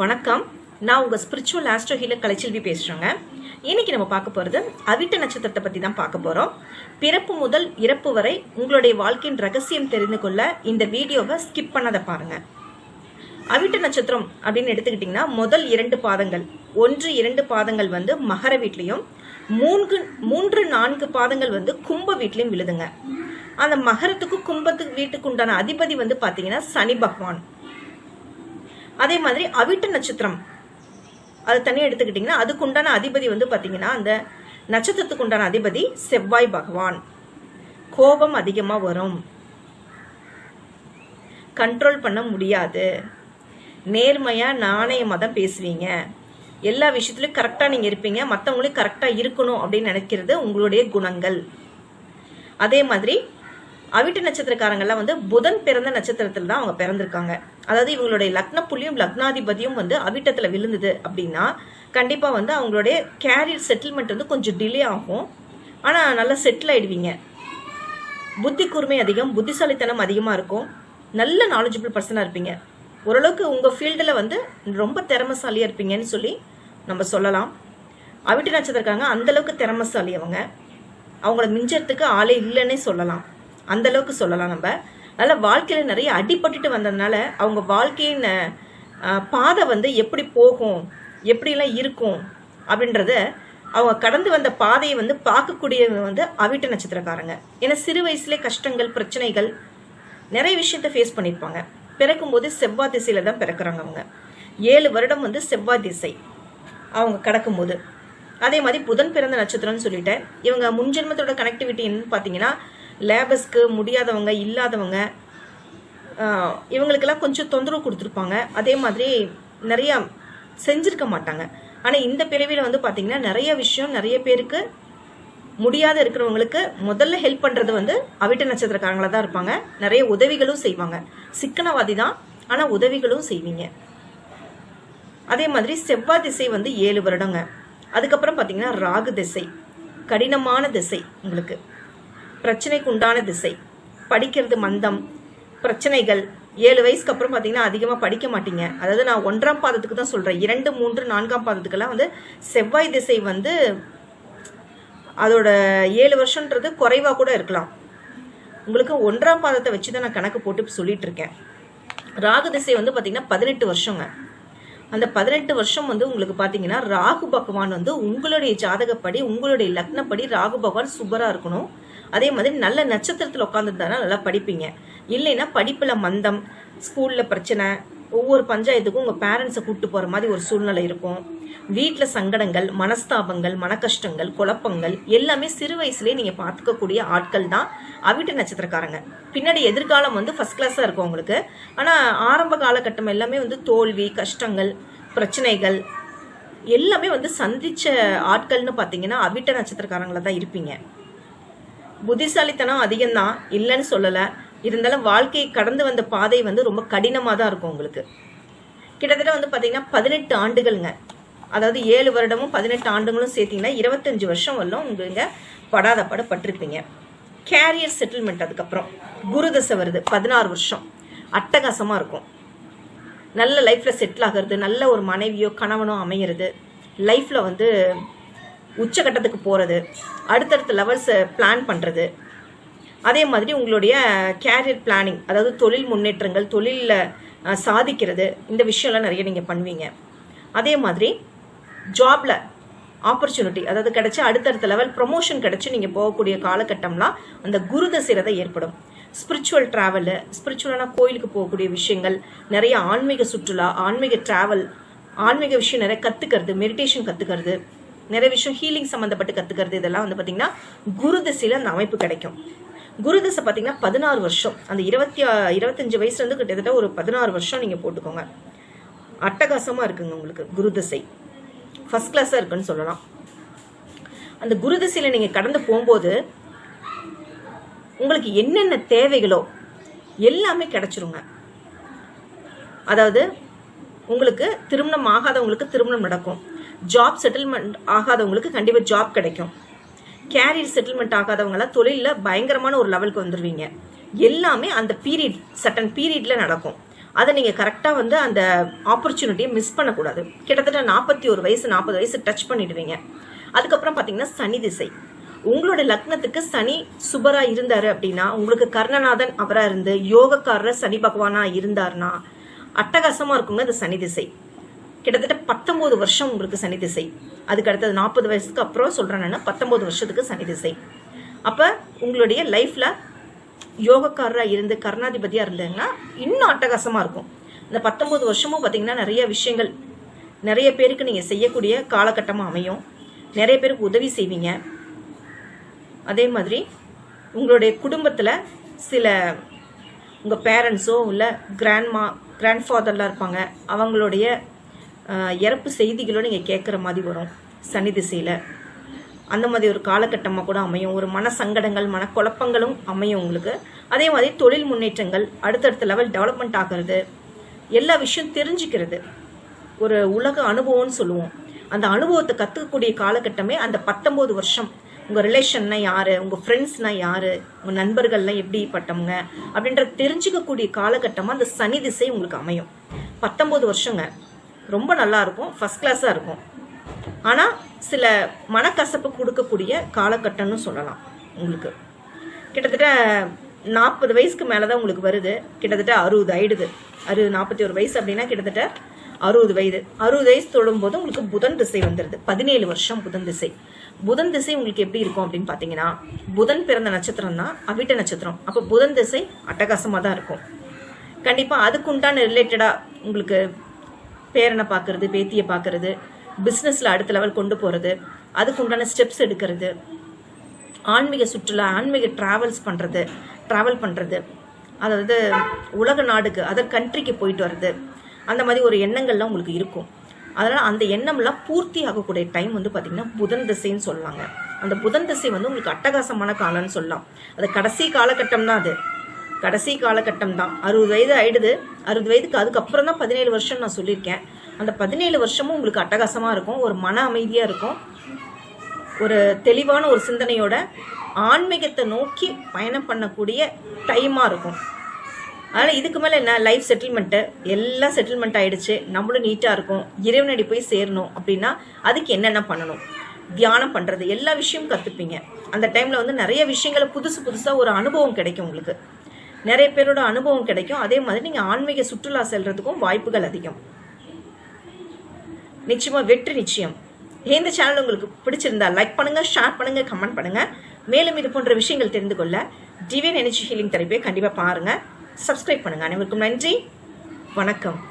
வணக்கம். நான் உங்கள் ஸ்பிரிச்சுவல் ஆஸ்ட்ரோ ஹீலர் கலைச்செல்வி பேசுகிறேங்க இன்னைக்கு நம்ம பார்க்க போகிறது அவிட்ட நட்சத்திரத்தை பற்றி தான் பார்க்க போகிறோம் பிறப்பு முதல் இறப்பு வரை உங்களுடைய வாழ்க்கையின் ரகசியம் தெரிந்து கொள்ள இந்த வீடியோவை ஸ்கிப் பண்ணதை பாருங்க. அவிட்ட நட்சத்திரம் அப்படின்னு எடுத்துக்கிட்டிங்கன்னா முதல் இரண்டு பாதங்கள். ஒன்று இரண்டு பாதங்கள் வந்து மகர வீட்லேயும் மூன்று மூன்று நான்கு பாதங்கள் வந்து கும்ப வீட்லேயும் விழுதுங்க. அந்த மகரத்துக்கு கும்பத்துக்கு வீட்டுக்கு உண்டான அதிபதி வந்து பார்த்தீங்கன்னா சனி பகவான். அதே மாதிரி அவிட்ட நட்சத்திரம். அது தனியாக எடுத்துக்கிட்டிங்கன்னா அதுக்கு உண்டான அதிபதி வந்து பார்த்தீங்கன்னா அந்த நட்சத்திரத்துக்கு உண்டான அதிபதி செவ்வாய் பகவான். கோபம் அதிகமாக வரும். கண்ட்ரோல் பண்ண முடியாது. நேர்மையாக நாணயமாக தான் பேசுவீங்க. எல்லா விஷயத்துலையும் கரெக்டாக நீங்கள் இருப்பீங்க. மற்றவங்களையும் கரெக்டாக இருக்கணும் அப்படின்னு நினைக்கிறது உங்களுடைய குணங்கள். அதே மாதிரி அவிட்ட நட்சத்திரக்காரங்கள்லாம் வந்து புதன் பிறந்த நட்சத்திரத்தில் தான் அவங்க பிறந்திருக்காங்க. அதாவது இவங்களுடைய லக்ன புள்ளியும் லக்னாதிபதியும் வந்து அவிட்டத்தில் விழுந்தது அப்படின்னா கண்டிப்பாக வந்து அவங்களுடைய கேரியர் செட்டில்மெண்ட் வந்து கொஞ்சம் டிலே ஆகும். ஆனால் நல்லா செட்டில் ஆகிடுவீங்க புத்தி கூர்மை அதிகம் புத்திசாலித்தனம் அதிகமாக இருக்கும். நல்ல நாலேஜபிள் பர்சனாக இருப்பீங்க. ஓரளவுக்கு உங்கள் ஃபீல்டில் வந்து ரொம்ப திறமசாலியாக இருப்பீங்கன்னு சொல்லி நம்ம சொல்லலாம். அவிட்டு நட்சத்திரக்காரங்க அந்தளவுக்கு திறமசாலி அவங்க அவங்கள மிஞ்சறதுக்கு ஆளே இல்லைன்னே சொல்லலாம். அந்த அளவுக்கு சொல்லலாம் நம்ம. அதனால் வாழ்க்கையில் நிறைய அடிபட்டுட்டு வந்ததுனால அவங்க வாழ்க்கையின் பாதை வந்து எப்படி போகும் எப்படிலாம் இருக்கும் அப்படின்றத அவங்க கடந்து வந்த பாதையை வந்து பார்க்கக்கூடியவங்க வந்து அவிட்ட நட்சத்திரக்காரங்க. ஏன்னா சிறு வயசுலேயே கஷ்டங்கள் பிரச்சனைகள் நிறைய விஷயத்த ஃபேஸ் பண்ணியிருப்பாங்க. பிறக்கும்போது செவ்வாய் திசையில் தான் பிறக்கிறாங்க அவங்க. ஏழு வருடம் வந்து செவ்வாய் திசை அவங்க கடக்கும்போது அதே மாதிரி புதன் பிறந்த நட்சத்திரம்னு சொல்லிட்டேன். இவங்க முன்ஜென்மத்தோட கனெக்டிவிட்டின்னு பார்த்தீங்கன்னா லேபர்ஸ்க்கு முடியாதவங்க இல்லாதவங்க இவங்களுக்கெல்லாம் கொஞ்சம் தொந்தரவு கொடுத்துருப்பாங்க. அதே மாதிரி நிறையா செஞ்சிருக்க மாட்டாங்க. ஆனால் இந்த பிறவியில் வந்து பார்த்தீங்கன்னா நிறைய விஷயம் நிறைய பேருக்கு முடியாத இருக்கிறவங்களுக்கு முதல்ல ஹெல்ப் பண்ணுறது வந்து அவிட்ட நட்சத்திரக்காரங்களாக தான் இருப்பாங்க. நிறைய உதவிகளும் செய்வாங்க. சிக்கனவாதி தான் ஆனால் உதவிகளும் செய்வீங்க. அதே மாதிரி செவ்வாய் திசை வந்து ஏழு வருடங்க. அதுக்கப்புறம் பார்த்தீங்கன்னா ராகு திசை கடினமான திசை உங்களுக்கு. பிரச்சனைக்கு உண்டான திசை. படிக்கிறது மந்தம். பிரச்சனைகள். ஏழு வயசுக்கு அப்புறம் பார்த்தீங்கன்னா அதிகமாக படிக்க மாட்டீங்க. அதாவது நான் ஒன்றாம் பாதத்துக்கு தான் சொல்கிறேன் இரண்டு மூன்று நான்காம் பாதத்துக்கெல்லாம் வந்து செவ்வாய் திசை வந்து அதோட ஏழு வருஷன்றது குறைவாக கூட இருக்கலாம். உங்களுக்கு ஒன்றாம் பாதத்தை வச்சு தான் நான் கணக்கு போட்டு சொல்லிட்டு இருக்கேன். ராகு திசை வந்து பார்த்தீங்கன்னா பதினெட்டு வருஷங்க. அந்த பதினெட்டு வருஷம் வந்து உங்களுக்கு பார்த்தீங்கன்னா ராகு பகவான் வந்து உங்களுடைய ஜாதகப்படி உங்களுடைய லக்னப்படி ராகு பகவான் சூப்பராக இருக்கணும். அதே மாதிரி நல்ல நட்சத்திரத்தில் உட்காந்துருந்தானா நல்லா படிப்பீங்க. இல்லைன்னா படிப்பில் மந்தம் ஸ்கூலில் பிரச்சனை ஒவ்வொரு பஞ்சாயத்துக்கும் உங்கள் பேரண்ட்ஸை கூப்பிட்டு போகிற மாதிரி ஒரு சூழ்நிலை இருக்கும். வீட்டில் சங்கடங்கள் மனஸ்தாபங்கள் மனக்கஷ்டங்கள் குழப்பங்கள் எல்லாமே சிறு வயசுலேயே நீங்கள் பார்த்துக்கக்கூடிய ஆட்கள் தான் அவிட்ட நட்சத்திரக்காரங்க. பின்னாடி எதிர்காலம் வந்து ஃபஸ்ட் கிளாஸாக இருக்கும் உங்களுக்கு. ஆனால் ஆரம்ப காலகட்டம் எல்லாமே வந்து தோல்வி கஷ்டங்கள் பிரச்சனைகள் எல்லாமே வந்து சந்திச்ச ஆட்கள்னு பார்த்தீங்கன்னா அவிட்ட நட்சத்திரக்காரங்களாக தான் இருப்பீங்க. புத்திசாலித்தனம் அதிகம்தான் இல்லைன்னு சொல்லலை. இருந்தாலும் வாழ்க்கையை கடந்து வந்த பாதை வந்து ரொம்ப கடினமாக தான் இருக்கும் உங்களுக்கு. கிட்டத்தட்ட வந்து பார்த்தீங்கன்னா பதினெட்டு ஆண்டுகள்ங்க. அதாவது ஏழு வருடமும் பதினெட்டு ஆண்டுகளும் சேர்த்தீங்கன்னா இருபத்தஞ்சு வருஷம் வரலும் உங்களுக்கு படாத பட பட்டிருப்பீங்க. கேரியர் செட்டில்மெண்ட் அதுக்கப்புறம். குரு தசை வருது பதினாறு வருஷம். அட்டகாசமாக இருக்கும். நல்ல லைஃப்பில் செட்டில் ஆகிறது நல்ல ஒரு மனைவியோ கணவனோ அமையிறது. லைஃப்பில் வந்து உச்சகட்டத்துக்கு போகிறது அடுத்தடுத்த லெவல்ஸை பிளான் பண்ணுறது அதே மாதிரி உங்களுடைய கேரியர் பிளானிங் அதாவது தொழில் முன்னேற்றங்கள் தொழிலில் சாதிக்கிறது இந்த விஷயம்லாம் நிறைய நீங்கள் பண்ணுவீங்க. அதே மாதிரி ஜாப்ல ஆப்பர்ச்சுனிட்டி அதாவது கிடைச்சி அடுத்தடுத்த லெவல் ப்ரொமோஷன் கிடைச்சி நீங்கள் போகக்கூடிய காலகட்டம்லாம் அந்த குருத தசையில ஏற்படும். ஸ்பிரிச்சுவல் ட்ராவலு ஸ்பிரிச்சுவலான கோயிலுக்கு போகக்கூடிய விஷயங்கள் நிறைய ஆன்மீக சுற்றுலா ஆன்மீக ட்ராவல் ஆன்மீக விஷயம் நிறைய கற்றுக்கிறது மெடிடேஷன் கற்றுக்கிறது நிறைய விஷயம் ஹீலிங் சம்மந்தப்பட்டு கற்றுக்கிறது இதெல்லாம் வந்து பார்த்திங்கன்னா குரு திசையில் அந்த அமைப்பு கிடைக்கும். குரு திசை பார்த்தீங்கன்னா பதினாறு வருஷம். அந்த இருபத்தி ஆ- இருபத்தஞ்சு வயசுலேருந்து கிட்டத்தட்ட ஒரு பதினாறு வருஷம் நீங்கள் போட்டுக்கோங்க. அட்டகாசமாக இருக்குங்க உங்களுக்கு குரு திசை. ஃபஸ்ட் கிளாஸாக இருக்குன்னு சொல்லலாம். அந்த குரு திசையில் நீங்கள் கடந்து போகும்போது உங்களுக்கு என்னென்ன தேவைகளோ எல்லாமே கிடைச்சிருங்க. அதாவது உங்களுக்கு திருமணம் ஆகாதவங்களுக்கு திருமணம் நடக்கும். ஜாப் செட்டில்மெண்ட் ஆகாதவங்களுக்கு கண்டிப்பாக ஜாப் கிடைக்கும். கேரியர் செட்டில்மெண்ட் ஆகாதவங்களாம் தொழிலில் பயங்கரமான ஒரு லெவலுக்கு வந்துடுவீங்க எல்லாமே அந்த பீரியட் சட்டன் பீரியடில் நடக்கும். அதை நீங்கள் கரெக்டாக வந்து அந்த ஆப்பர்ச்சுனிட்டியை மிஸ் பண்ணக்கூடாது. கிட்டத்தட்ட நாற்பத்தி ஒரு வயசு நாற்பது வயசு டச் பண்ணிடுவீங்க. அதுக்கப்புறம் பார்த்தீங்கன்னா சனி திசை. உங்களோட லக்னத்துக்கு சனி சுபரா இருந்தார் அப்படின்னா உங்களுக்கு கர்ணநாதன் அவராக இருந்து யோகக்காரர் சனி பகவானா இருந்தாருன்னா அட்டகாசமாக இருக்குங்க அது சனி திசை. கிட்டத்தட்ட பத்தொன்பது வருஷம் உங்களுக்கு சனி திசை. அதுக்கு அடுத்தது நாற்பது வயசுக்கு அப்புறம் சொல்றேன் பத்தொம்போது பத்தொன்பது வருஷத்துக்கு சனி திசை. அப்ப உங்களுடைய லைஃப்ல யோகக்காரரா இருந்து கர்ணாதிபதியா இருந்தீங்கன்னா இன்னும் அட்டகாசமா இருக்கும். இந்த பத்தொன்பது வருஷமும் பார்த்தீங்கன்னா நிறைய விஷயங்கள். நிறைய பேருக்கு நீங்க செய்யக்கூடிய காலகட்டமா அமையும். நிறைய பேருக்கு உதவி செய்வீங்க. அதே மாதிரி உங்களுடைய குடும்பத்தில் சில உங்கள் பேரண்ட்ஸோ இல்லை கிராண்ட்மா கிராண்ட்ஃபாதர்லாம் இருப்பாங்க. அவங்களுடைய இறப்பு செய்திகளும் நீங்கள் கேட்குற மாதிரி வரும் சனி திசையில். அந்த மாதிரி ஒரு காலகட்டமாக கூட அமையும். ஒரு மன சங்கடங்கள் மனக்குழப்பங்களும் அமையும் உங்களுக்கு. அதே மாதிரி தொழில் முன்னேற்றங்கள் அடுத்தடுத்த லெவல் டெவலப்மெண்ட் ஆகிறது. எல்லா விஷயம் தெரிஞ்சுக்கிறது. ஒரு உலக அனுபவம்னு சொல்லுவோம். அந்த அனுபவத்தை கற்றுக்கக்கூடிய காலகட்டமே அந்த பத்தொம்போது வருஷம். உங்கள் ரிலேஷன்னா யார்? உங்கள் ஃப்ரெண்ட்ஸ்னா யார்? உங்கள் நண்பர்கள்லாம் எப்படிப்பட்டவங்க? அப்படின்ற தெரிஞ்சுக்கக்கூடிய காலகட்டமாக அந்த சனி திசை உங்களுக்கு அமையும். பத்தொம்போது வருஷங்க. ரொம்ப நல்லா இருக்கும். ஃபஸ்ட் கிளாஸாக இருக்கும். ஆனால் சில மனக்கசப்பு கொடுக்கக்கூடிய காலகட்டம்னு சொல்லலாம் உங்களுக்கு. கிட்டத்தட்ட நாற்பது வயசுக்கு மேலே தான் உங்களுக்கு வருது. கிட்டத்தட்ட அறுபது ஆயிடுது. அறுபது நாற்பத்தி ஒரு வயசு அப்படின்னா கிட்டத்தட்ட அறுபது வயது. அறுபது வயசு தொடும்போது உங்களுக்கு புதன் திசை வந்துடுது பதினேழு வருஷம் புதன் திசை. புதன் திசை உங்களுக்கு எப்படி இருக்கும் அப்படின்னு பார்த்தீங்கன்னா புதன் பிறந்த நட்சத்திரம் தான் அவிட்ட நட்சத்திரம். அப்போ புதன் திசை அட்டகாசமாக தான் இருக்கும். கண்டிப்பாக அதுக்குண்டான ரிலேட்டடாக உங்களுக்கு பேரனை பார்க்கறது பேத்தியை பார்க்கறது பிஸ்னஸில் அடுத்த லெவல் கொண்டு போகிறது அதுக்கு உண்டான ஸ்டெப்ஸ் எடுக்கிறது ஆன்மீக சுற்றுலா ஆன்மீக ட்ராவல்ஸ் பண்ணுறது ட்ராவல் பண்ணுறது அதாவது உலக நாடுக்கு அதர் கண்ட்ரிக்கு போயிட்டு வர்றது. அந்த மாதிரி ஒரு எண்ணங்கள்லாம் உங்களுக்கு இருக்கும். அதனால் அந்த எண்ணம்லாம் பூர்த்தி ஆகக்கூடிய டைம் வந்து பார்த்திங்கன்னா புதன் திசைன்னு சொல்லுவாங்க. அந்த புதன் திசை வந்து உங்களுக்கு அட்டகாசமான காலம்னு சொல்லலாம். அது கடைசி காலகட்டம் தான் அது. கடைசி காலகட்டம் தான் அறுபது வயது ஆயிடுது. அறுபது வயதுக்கு அதுக்கப்புறம் தான் பதினேழு வருஷம் நான் சொல்லியிருக்கேன். அந்த பதினேழு வருஷமும் உங்களுக்கு அட்டகாசமாக இருக்கும். ஒரு மன அமைதியாக இருக்கும். ஒரு தெளிவான ஒரு சிந்தனையோட ஆன்மீகத்தை நோக்கி பயணம் பண்ணக்கூடிய டைமாக இருக்கும். அதனால் இதுக்கு மேலே என்ன? லைஃப் செட்டில்மெண்ட்டு எல்லாம் செட்டில்மெண்ட் ஆகிடுச்சு நம்மளும் நீட்டாக இருக்கும். இறைவனடி போய் சேரணும் அப்படின்னா அதுக்கு என்னென்ன பண்ணணும்? தியானம் பண்ணுறது எல்லா விஷயமும் கற்றுப்பீங்க அந்த டைமில் வந்து நிறைய விஷயங்களை புதுசு புதுசாக ஒரு அனுபவம் கிடைக்கும் உங்களுக்கு. நிறைய பேரோட அனுபவம் கிடைக்கும். அதே மாதிரி நீங்கள் ஆன்மீக சுற்றுலா செல்றதுக்கும் வாய்ப்புகள் அதிகம். நிச்சயமா வெற்றி நிச்சயம். இந்த சேனல் உங்களுக்கு பிடிச்சிருந்தா லைக் பண்ணுங்க ஷேர் பண்ணுங்க கமெண்ட் பண்ணுங்க. மேலும் இது போன்ற விஷயங்கள் தெரிந்து கொள்ள டிவைன் எனர்ஜி ஹீலிங் தெரப்பியை கண்டிப்பாக பாருங்க. சப்ஸ்கிரைப் பண்ணுங்க. அனைவருக்கும் நன்றி. வணக்கம்.